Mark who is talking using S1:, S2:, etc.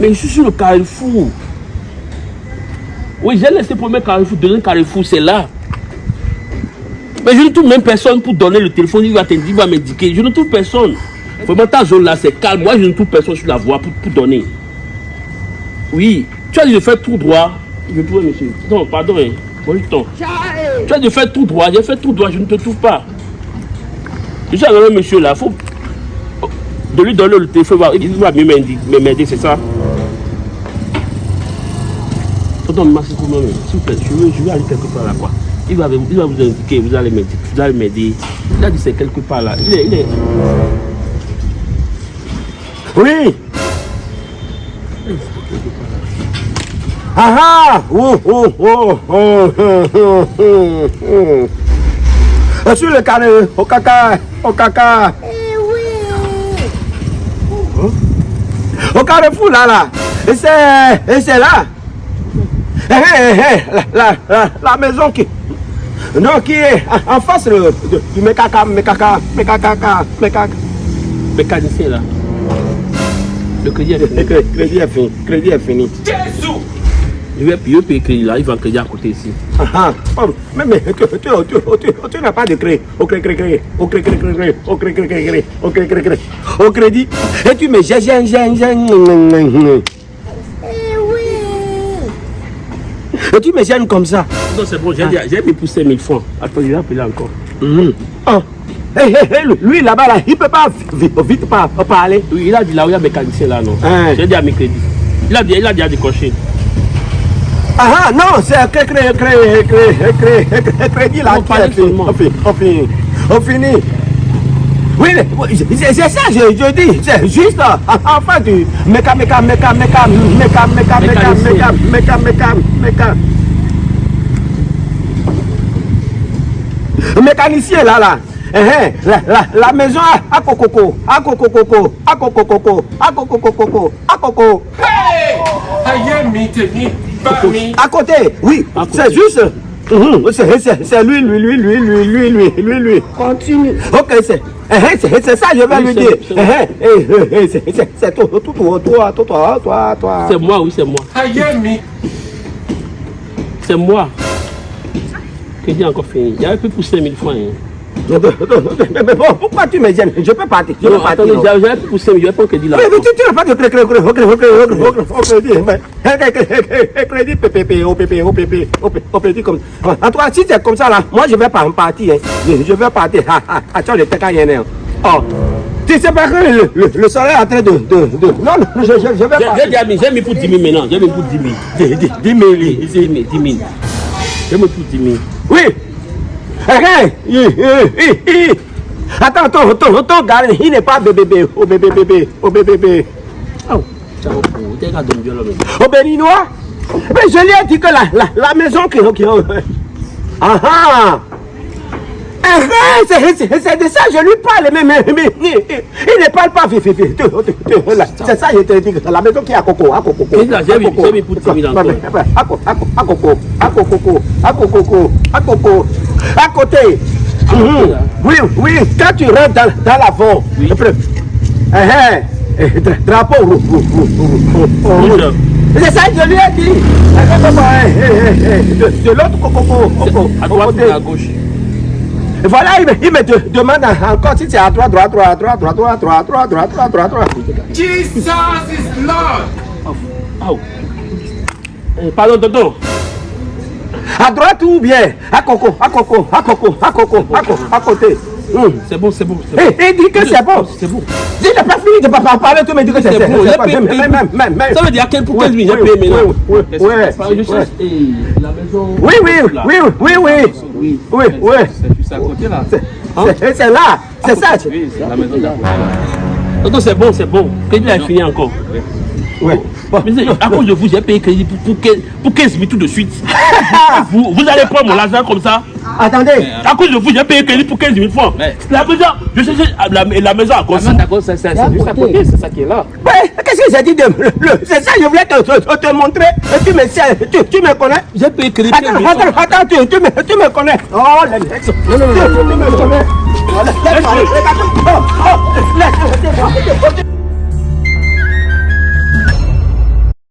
S1: Mais je suis sur le carrefour. Oui, j'ai laissé le premier carrefour, deuxième carrefour, c'est là. Mais je ne trouve même personne pour donner le téléphone, il va te dire, il va m'indiquer. Je ne trouve personne. Vraiment, ta zone là, c'est calme. Moi, je ne trouve personne sur la voie pour, pour donner. Oui, tu as dit de faire tout droit. Je trouve, monsieur. Non, pardon, hein. Tu as dit de faire tout droit. J'ai fait tout droit, je ne te trouve pas. Je suis avec un monsieur là, faut de lui donner le téléphone, il va m'aider, c'est ça? Tonton, merci pour moi, s'il vous plaît, je veux, je veux aller quelque part là, quoi. Il va, il va vous indiquer, vous allez m'aider, vous allez m'aider. Il a dit c'est quelque part là. Il est, il est.
S2: Oui. Ah ah. Oh oh oh oh oh oh. Oh Sur le carré, au caca, au caca. Au carrefour là là. Et c'est et c'est là. Eh, eh, eh, la, la, la, la maison qui non, qui est en face de, de, du mécaca, mécaca, mécaca, mécaca.
S1: Mécanicien là. Le crédit est fini.
S2: Le crédit est fini. Crédit est fini.
S1: Jésus Je vais payer, payer crédit là, il va crédit à côté ici.
S2: Ah ah. Mais, mais tu, tu, tu, tu, tu n'as pas de crédit. Au crédit, crédit, au crédit, crédit, crédit, au crédit, crédit, crédit, au crédit, crédit, crédit, au crédit. Et tu me gênes, gênes, gênes, gênes. Et tu me gênes comme ça.
S1: Non, c'est bon, j'ai ah. mis pour 5000 francs. Attends, il va appeler encore.
S2: Oh. Hey, hey, hey, lui là-bas, là, il ne peut pas vite, vite pas, parler.
S1: Oui, il a dit là où il y a mécanicien là, non
S2: Hein.
S1: J'ai dit à mes crédits. Il a dit, il a dit à décrocher.
S2: Ah ah, non, c'est un crédit, là
S1: On seulement.
S2: On finit, on finit, on finit. Oui, c'est ça, je, je dis, c'est juste euh, en face du méca, méca, méca, méca, méca, méca, méca, méca. Mécanicien là, là. Eh, eh, la, la, la maison à, à coco, à coco, coco, à coco, coco, à coco, coco, à coco.
S3: Aïe, mi, mi.
S2: À côté, oui, c'est juste. C'est- c'est lui, lui, lui, lui, lui, lui, lui, lui, lui.
S1: Continue.
S2: Ok, c'est c'est ça, je vais lui dire.
S1: c'est-
S2: toi, toi, toi, toi, toi, toi, toi, toi.
S1: C'est moi, oui, c'est moi.
S3: Aïe, mi.
S1: C'est moi. Crédit encore fini. Avait plus pour 5000 francs. Hein.
S2: Mais, mais bon, pourquoi tu me gênes Je peux partir, je peux partir.
S1: plus pour 5000, je vais prendre crédit là.
S2: Mais, mais tu, n'as pas de crédit, crédit, crédit, crédit, crédit, crédit, mais, eh, crédit, PPP, OPP, OPP, OPP, comme En tout cas, si c'est comme ça, là, moi, je vais pas en partir. hein. Je, je vais partir. Ah, ah, ah, as le hein. Oh, tu sais pas que le, le, le soleil est en train de... de, de... Non, non, je, je, je vais partir.
S1: j'ai mis, j'ai mis pour 10 000 maintenant. J'ai mis pour 10 000. 10 000, 10 000, 10 000. 10 000. J'ai mis pour 10 000.
S2: Oui. Attends, ton, ton, ton gars, il n'est pas bébé, oh bébé, bébé, oh bébé, bébé.
S1: Oh.
S2: Au béninois Mais je lui ai dit que la, la, la maison qui... qui ah ah Eh, eh, c'est de ça je lui parle, mais, mais, mais, il ne parle pas. C'est ça je te dis, que la maison qui est à Coco, à Coco.
S1: J'ai mis-
S2: à Coco.
S1: j'ai mis pour 10 000 encore.
S2: À Coco, à Coco, à Coco, à Coco, à Coco, à Coco, à côté. Mhm. Oui, oui, quand tu rentres dans, dans
S1: Oui.
S2: eh, eh, eh, dra- drapeau rouge. C'est ça que je lui ai dit. Eh, eh, eh, eh, eh, De, de l'autre coco, coco,
S1: À droite ou à gauche
S2: voilà, il me, il me de- demande encore si c'est à droite, droite, droite, droite, droite, droite, droite, droite, droite, droite, droite, droite.
S3: Jesus is Lord.
S1: Oh. Eh, Pardon, tonton.
S2: À droite ou bien à coco, à coco, à coco, à coco, à coco, à côté. Hum.
S1: C'est bon, c'est bon. c'est
S2: Eh, il dit que c'est bon.
S1: C'est bon.
S2: Si j'ai pas fini de pas parler, tu me dis que c'est
S1: bon.
S2: même- même- même- même- même-
S1: Ça veut dire quel pour 15 000, j'ai
S2: Oui,
S1: payé
S2: oui,
S1: maintenant.
S2: oui, oui, oui,
S1: que je
S2: oui.
S1: cherche eh, la maison.
S2: Oui, oui, oui, oui, oui,
S1: Oui.
S2: oui, oui.
S3: C'est juste à côté là.
S2: C'est c'est là, c'est ça.
S3: Oui, c'est la maison côté.
S1: Tonton, c'est bon, c'est bon. Crédit est fini encore.
S2: Oui. Bon.
S1: Mais c'est- à cause de vous, j'ai payé crédit pour, pour, 15 pour 15 000 tout de suite. vous, vous allez prendre mon l'argent comme ça
S2: Attendez,
S1: À cause de vous, j'ai payé crédit pour 15 000 francs.
S3: Mais-
S1: La maison, je cherchais la, la maison à cause.
S3: d'accord, c'est c'est- c'est juste à côté, c'est ça qui est là.
S2: Ouais, qu'est-ce que j'ai dit de le- C'est ça, je voulais te, te, te- te montrer. Et tu me sais, tu, tu me connais
S1: J'ai payé crédit pour 15
S2: Attends,
S1: 000 francs.
S2: attends, attends, tu, tu, me, tu me connais. Oh, mec.
S1: Non, non, non, non,
S2: Tu, tu me connais. Laisse-moi, laisse-moi.